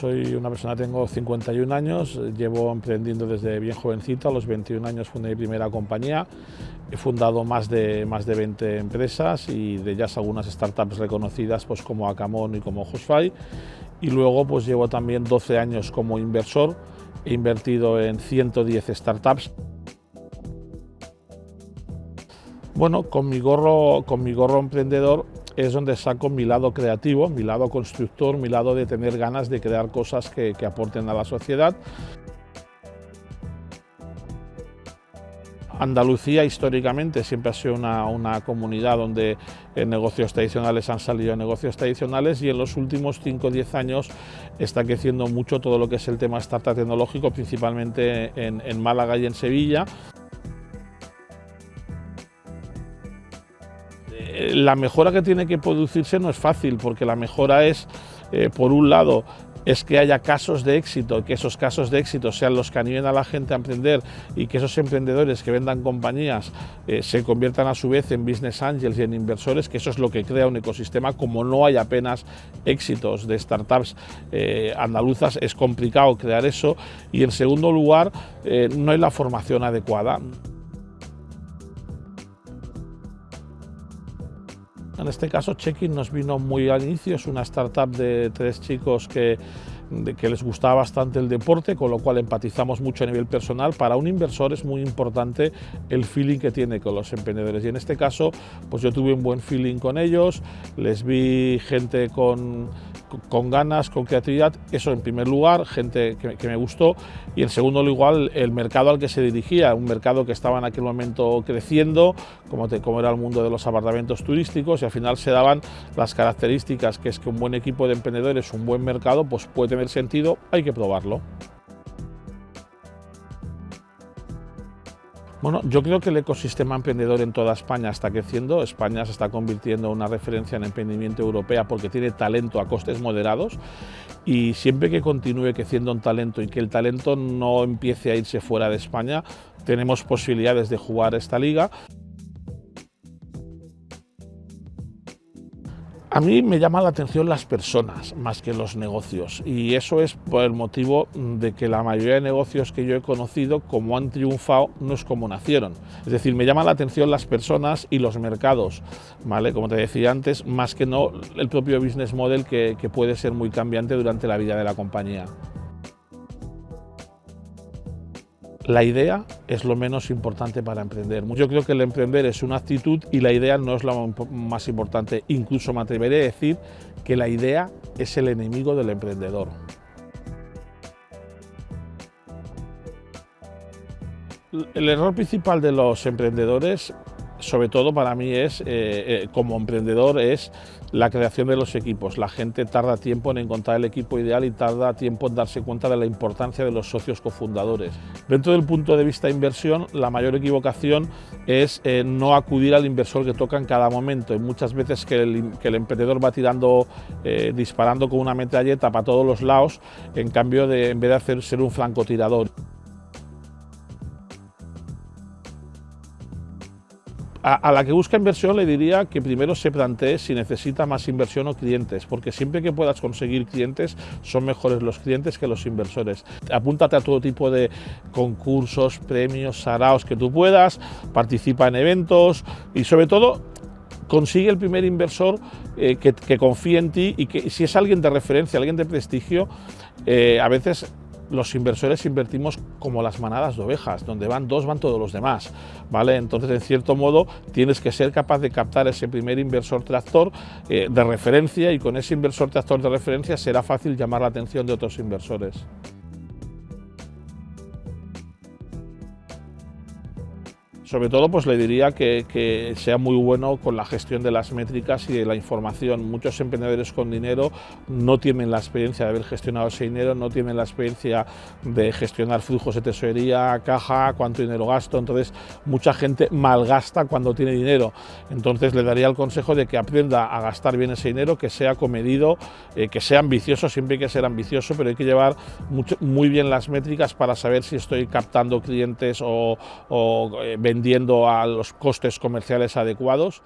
Soy una persona, tengo 51 años, llevo emprendiendo desde bien jovencito, a los 21 años fundé mi primera compañía, he fundado más de, más de 20 empresas y de ellas algunas startups reconocidas pues como Acamon y como Hosfy y luego pues llevo también 12 años como inversor, he invertido en 110 startups. Bueno, con mi gorro, con mi gorro emprendedor es donde saco mi lado creativo, mi lado constructor, mi lado de tener ganas de crear cosas que, aporten a la sociedad. Andalucía históricamente siempre ha sido una, comunidad donde en negocios tradicionales han salido negocios tradicionales y en los últimos 5 o 10 años está creciendo mucho todo lo que es el tema startup tecnológico, principalmente en Málaga y en Sevilla. La mejora que tiene que producirse no es fácil, porque la mejora es, eh, por un lado, es que haya casos de éxito, que esos casos de éxito sean los que animen a la gente a emprender y que esos emprendedores que vendan compañías eh, se conviertan a su vez en business angels y en inversores, que eso es lo que crea un ecosistema. Como no hay apenas éxitos de startups eh, andaluzas, es complicado crear eso. Y en segundo lugar, no hay la formación adecuada. En este caso, Checking nos vino muy al inicio, es una startup de tres chicos que, que les gustaba bastante el deporte, con lo cual empatizamos mucho a nivel personal. Para un inversor es muy importante el feeling que tiene con los emprendedores. Y en este caso, pues yo tuve un buen feeling con ellos, les vi gente con con ganas, con creatividad, eso en primer lugar, gente que, me gustó, y en segundo lugar el mercado al que se dirigía, un mercado que estaba en aquel momento creciendo, como, como era el mundo de los apartamentos turísticos, y al final se daban las características que es que un buen equipo de emprendedores, un buen mercado, pues puede tener sentido, hay que probarlo. Bueno, yo creo que el ecosistema emprendedor en toda España está creciendo. España se está convirtiendo en una referencia en emprendimiento europea porque tiene talento a costes moderados y siempre que continúe creciendo un talento y que el talento no empiece a irse fuera de España, tenemos posibilidades de jugar esta liga. A mí me llama la atención las personas más que los negocios y eso es por el motivo de que la mayoría de negocios que yo he conocido, como han triunfado, no es como nacieron. Es decir, me llama la atención las personas y los mercados, ¿vale? Como te decía antes, más que no el propio business model que, que puede ser muy cambiante durante la vida de la compañía. La idea es lo menos importante para emprender. Yo creo que el emprender es una actitud y la idea no es lo más importante. Incluso me atreveré a decir que la idea es el enemigo del emprendedor. El error principal de los emprendedores sobre todo para mí es, eh, eh, como emprendedor, es la creación de los equipos. La gente tarda tiempo en encontrar el equipo ideal y tarda tiempo en darse cuenta de la importancia de los socios cofundadores. Dentro del punto de vista de inversión, la mayor equivocación es eh, no acudir al inversor que toca en cada momento. Y muchas veces que el, emprendedor va tirando, disparando con una metralleta para todos los lados, en cambio de, en vez de hacer ser un francotirador. A, la que busca inversión le diría que primero se plantee si necesita más inversión o clientes, porque siempre que puedas conseguir clientes son mejores los clientes que los inversores. Apúntate a todo tipo de concursos, premios, saraos que tú puedas, participa en eventos y sobre todo consigue el primer inversor eh, que, confíe en ti y que si es alguien de referencia, alguien de prestigio, eh, a veces los inversores invertimos como las manadas de ovejas, donde van dos van todos los demás, ¿vale? Entonces, en cierto modo, tienes que ser capaz de captar ese primer inversor tractor eh, de referencia y con ese inversor tractor de referencia será fácil llamar la atención de otros inversores. Sobre todo pues le diría que, sea muy bueno con la gestión de las métricas y de la información. Muchos emprendedores con dinero no tienen la experiencia de haber gestionado ese dinero, no tienen la experiencia de gestionar flujos de tesorería, caja, cuánto dinero gasto, entonces mucha gente malgasta cuando tiene dinero. Entonces le daría el consejo de que aprenda a gastar bien ese dinero, que sea comedido, eh, que sea ambicioso, siempre hay que ser ambicioso, pero hay que llevar muy bien las métricas para saber si estoy captando clientes o, o eh, vendiendo a los costes comerciales adecuados.